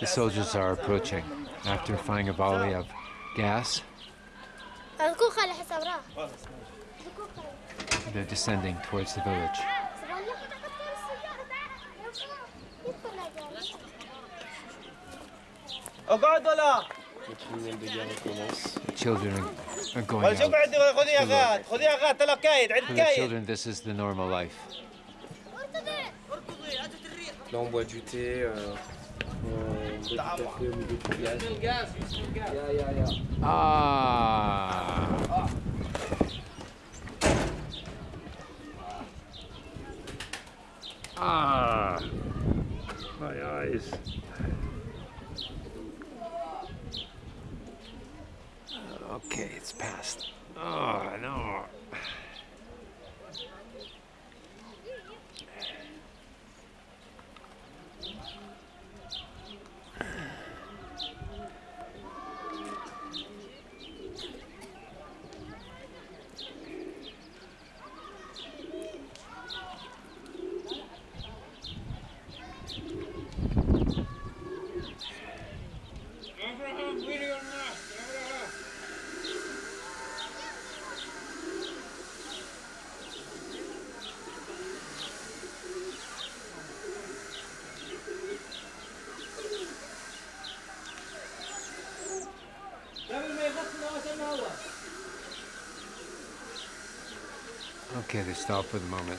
The soldiers are approaching after firing a volley of gas. They're descending towards the village. The children are going out. For the children, this is the normal life. Là, on boit on boit du café au milieu du gaz. Ya, ya, ya. Ah! Ah! My eyes. Okay, it's past. Oh, no. Okay, they stop for the moment.